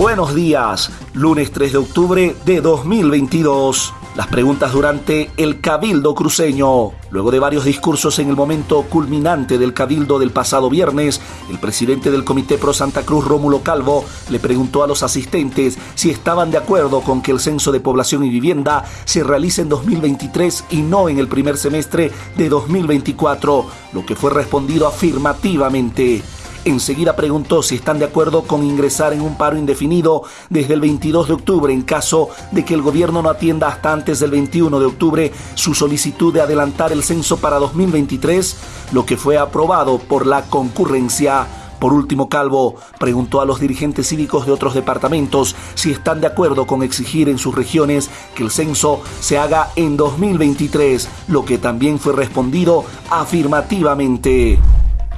Buenos días, lunes 3 de octubre de 2022. Las preguntas durante el Cabildo cruceño. Luego de varios discursos en el momento culminante del Cabildo del pasado viernes, el presidente del Comité Pro Santa Cruz, Rómulo Calvo, le preguntó a los asistentes si estaban de acuerdo con que el censo de población y vivienda se realice en 2023 y no en el primer semestre de 2024, lo que fue respondido afirmativamente. Enseguida preguntó si están de acuerdo con ingresar en un paro indefinido desde el 22 de octubre en caso de que el gobierno no atienda hasta antes del 21 de octubre su solicitud de adelantar el censo para 2023, lo que fue aprobado por la concurrencia. Por último, Calvo preguntó a los dirigentes cívicos de otros departamentos si están de acuerdo con exigir en sus regiones que el censo se haga en 2023, lo que también fue respondido afirmativamente.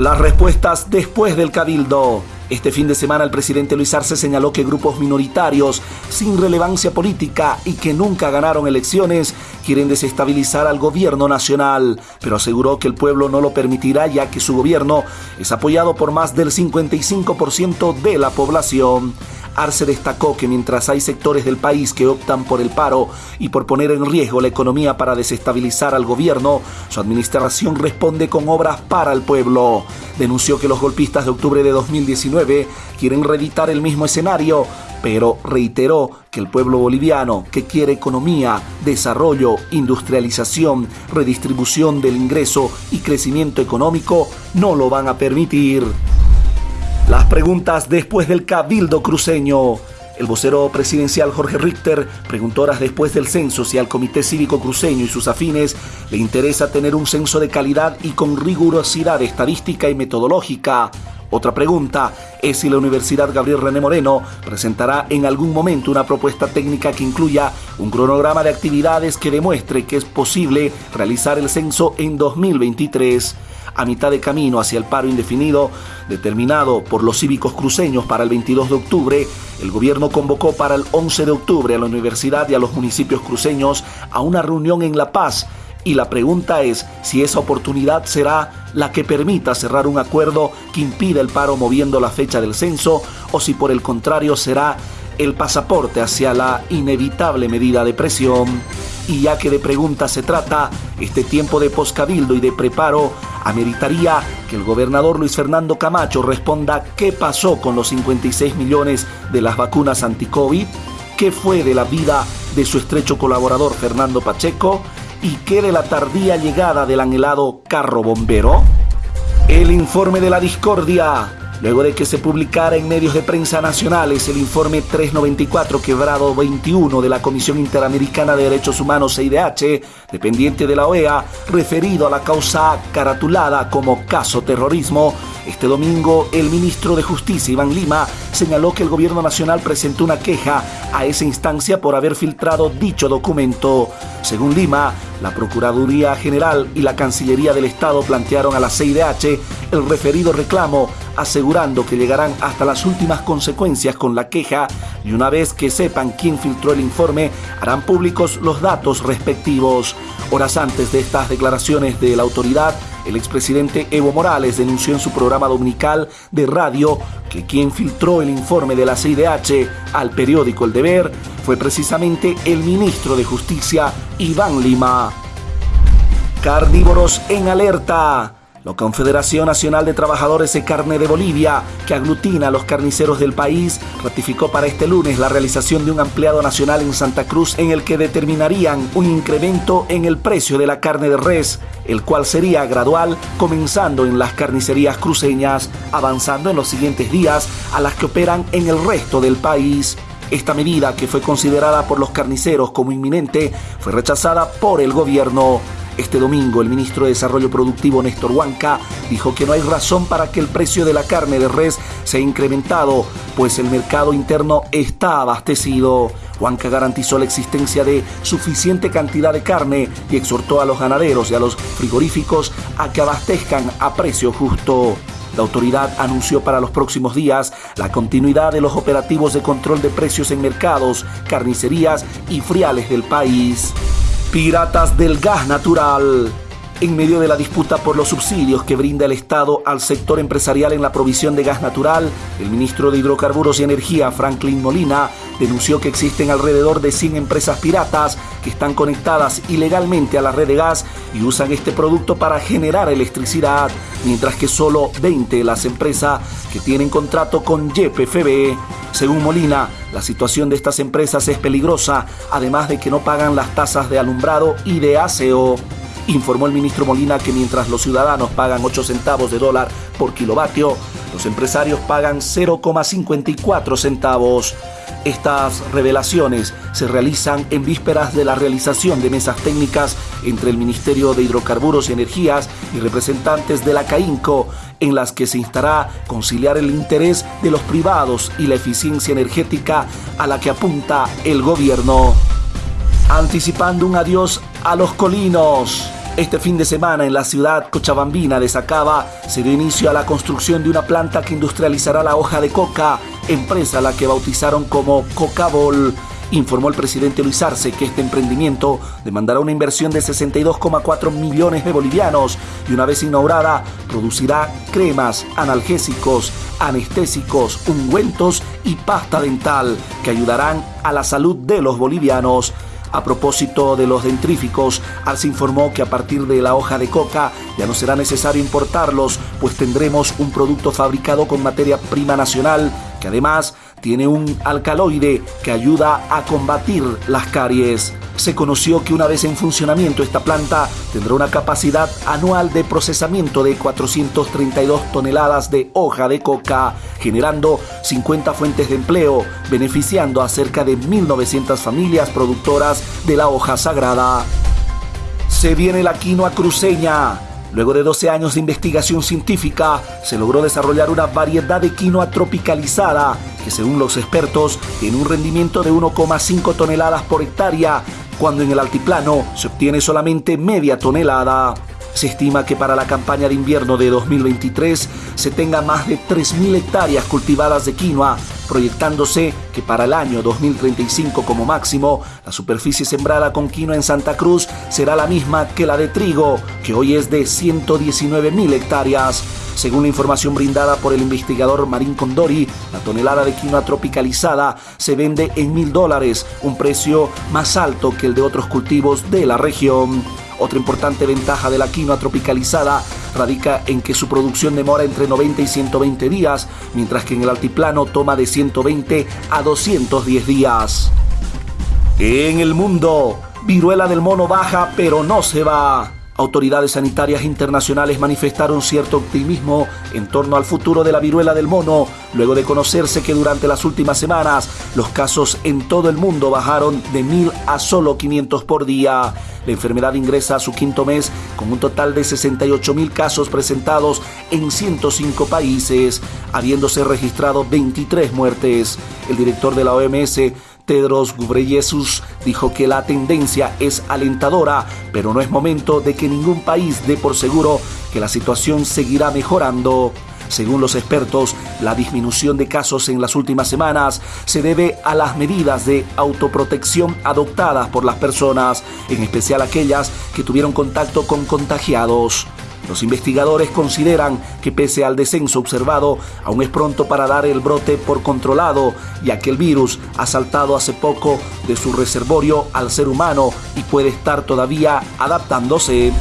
Las respuestas después del cabildo. Este fin de semana el presidente Luis Arce señaló que grupos minoritarios sin relevancia política y que nunca ganaron elecciones quieren desestabilizar al gobierno nacional, pero aseguró que el pueblo no lo permitirá ya que su gobierno es apoyado por más del 55% de la población. Arce destacó que mientras hay sectores del país que optan por el paro y por poner en riesgo la economía para desestabilizar al gobierno, su administración responde con obras para el pueblo. Denunció que los golpistas de octubre de 2019 quieren reeditar el mismo escenario, pero reiteró que el pueblo boliviano, que quiere economía, desarrollo, industrialización, redistribución del ingreso y crecimiento económico, no lo van a permitir. Las preguntas después del cabildo cruceño. El vocero presidencial Jorge Richter preguntó horas después del censo si al Comité Cívico Cruceño y sus afines le interesa tener un censo de calidad y con rigurosidad estadística y metodológica. Otra pregunta es si la Universidad Gabriel René Moreno presentará en algún momento una propuesta técnica que incluya un cronograma de actividades que demuestre que es posible realizar el censo en 2023 a mitad de camino hacia el paro indefinido determinado por los cívicos cruceños para el 22 de octubre, el gobierno convocó para el 11 de octubre a la universidad y a los municipios cruceños a una reunión en La Paz y la pregunta es si esa oportunidad será la que permita cerrar un acuerdo que impida el paro moviendo la fecha del censo o si por el contrario será el pasaporte hacia la inevitable medida de presión. Y ya que de pregunta se trata, este tiempo de poscabildo y de preparo ameritaría que el gobernador Luis Fernando Camacho responda qué pasó con los 56 millones de las vacunas anti-COVID, qué fue de la vida de su estrecho colaborador Fernando Pacheco y qué de la tardía llegada del anhelado carro bombero. El informe de la discordia luego de que se publicara en medios de prensa nacionales el informe 394 quebrado 21 de la Comisión Interamericana de Derechos Humanos CIDH, dependiente de la OEA, referido a la causa caratulada como caso terrorismo, este domingo el ministro de Justicia Iván Lima señaló que el gobierno nacional presentó una queja a esa instancia por haber filtrado dicho documento. Según Lima, la Procuraduría General y la Cancillería del Estado plantearon a la CIDH el referido reclamo, asegurando que llegarán hasta las últimas consecuencias con la queja y una vez que sepan quién filtró el informe, harán públicos los datos respectivos. Horas antes de estas declaraciones de la autoridad, el expresidente Evo Morales denunció en su programa dominical de radio que quien filtró el informe de la CIDH al periódico El Deber fue precisamente el ministro de Justicia, Iván Lima. Carnívoros en alerta. La Confederación Nacional de Trabajadores de Carne de Bolivia, que aglutina a los carniceros del país, ratificó para este lunes la realización de un ampliado nacional en Santa Cruz en el que determinarían un incremento en el precio de la carne de res, el cual sería gradual, comenzando en las carnicerías cruceñas, avanzando en los siguientes días a las que operan en el resto del país. Esta medida, que fue considerada por los carniceros como inminente, fue rechazada por el gobierno. Este domingo, el ministro de Desarrollo Productivo Néstor Huanca dijo que no hay razón para que el precio de la carne de res sea incrementado, pues el mercado interno está abastecido. Huanca garantizó la existencia de suficiente cantidad de carne y exhortó a los ganaderos y a los frigoríficos a que abastezcan a precio justo. La autoridad anunció para los próximos días la continuidad de los operativos de control de precios en mercados, carnicerías y friales del país. Piratas del gas natural. En medio de la disputa por los subsidios que brinda el Estado al sector empresarial en la provisión de gas natural, el ministro de Hidrocarburos y Energía, Franklin Molina, denunció que existen alrededor de 100 empresas piratas que están conectadas ilegalmente a la red de gas y usan este producto para generar electricidad, mientras que solo 20 las empresas que tienen contrato con YPFB. Según Molina, la situación de estas empresas es peligrosa, además de que no pagan las tasas de alumbrado y de aseo. Informó el ministro Molina que mientras los ciudadanos pagan 8 centavos de dólar por kilovatio, los empresarios pagan 0,54 centavos. Estas revelaciones se realizan en vísperas de la realización de mesas técnicas entre el Ministerio de Hidrocarburos y Energías y representantes de la CAINCO, en las que se instará conciliar el interés de los privados y la eficiencia energética a la que apunta el gobierno. Anticipando un adiós a los colinos. Este fin de semana en la ciudad cochabambina de Sacaba se dio inicio a la construcción de una planta que industrializará la hoja de coca, empresa la que bautizaron como Cocabol. Informó el presidente Luis Arce que este emprendimiento demandará una inversión de 62,4 millones de bolivianos y una vez inaugurada producirá cremas, analgésicos, anestésicos, ungüentos y pasta dental que ayudarán a la salud de los bolivianos. A propósito de los dentríficos, Arce informó que a partir de la hoja de coca ya no será necesario importarlos, pues tendremos un producto fabricado con materia prima nacional que además tiene un alcaloide que ayuda a combatir las caries. Se conoció que una vez en funcionamiento esta planta tendrá una capacidad anual de procesamiento de 432 toneladas de hoja de coca, generando 50 fuentes de empleo, beneficiando a cerca de 1.900 familias productoras de la hoja sagrada. Se viene la quinoa cruceña Luego de 12 años de investigación científica, se logró desarrollar una variedad de quinoa tropicalizada que según los expertos tiene un rendimiento de 1,5 toneladas por hectárea, cuando en el altiplano se obtiene solamente media tonelada. Se estima que para la campaña de invierno de 2023 se tenga más de 3.000 hectáreas cultivadas de quinoa, proyectándose que para el año 2035 como máximo, la superficie sembrada con quinoa en Santa Cruz será la misma que la de trigo, que hoy es de 119.000 hectáreas. Según la información brindada por el investigador Marín Condori, la tonelada de quinoa tropicalizada se vende en mil dólares, un precio más alto que el de otros cultivos de la región. Otra importante ventaja de la quinoa tropicalizada radica en que su producción demora entre 90 y 120 días, mientras que en el altiplano toma de 120 a 210 días. En el mundo, viruela del mono baja pero no se va. Autoridades sanitarias internacionales manifestaron cierto optimismo en torno al futuro de la viruela del mono, luego de conocerse que durante las últimas semanas los casos en todo el mundo bajaron de 1.000 a solo 500 por día. La enfermedad ingresa a su quinto mes con un total de 68 mil casos presentados en 105 países, habiéndose registrado 23 muertes. El director de la OMS, Tedros Ghebreyesus dijo que la tendencia es alentadora, pero no es momento de que ningún país dé por seguro que la situación seguirá mejorando. Según los expertos, la disminución de casos en las últimas semanas se debe a las medidas de autoprotección adoptadas por las personas, en especial aquellas que tuvieron contacto con contagiados. Los investigadores consideran que pese al descenso observado, aún es pronto para dar el brote por controlado, ya que el virus ha saltado hace poco de su reservorio al ser humano y puede estar todavía adaptándose.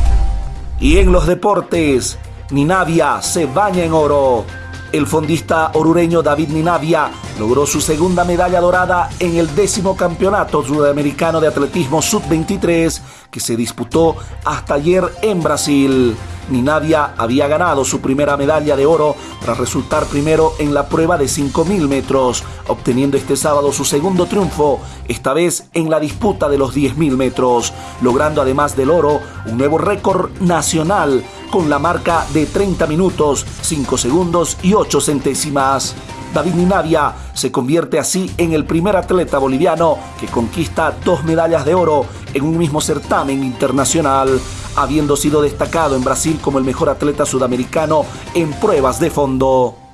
Y en los deportes, Ninavia se baña en oro. El fondista orureño David Ninavia logró su segunda medalla dorada en el décimo campeonato sudamericano de atletismo sub-23 que se disputó hasta ayer en Brasil. Ninavia había ganado su primera medalla de oro tras resultar primero en la prueba de 5.000 metros, obteniendo este sábado su segundo triunfo, esta vez en la disputa de los 10.000 metros, logrando además del oro un nuevo récord nacional con la marca de 30 minutos, 5 segundos y 8 centésimas. David Ninavia se convierte así en el primer atleta boliviano que conquista dos medallas de oro en un mismo certamen internacional, habiendo sido destacado en Brasil como el mejor atleta sudamericano en pruebas de fondo.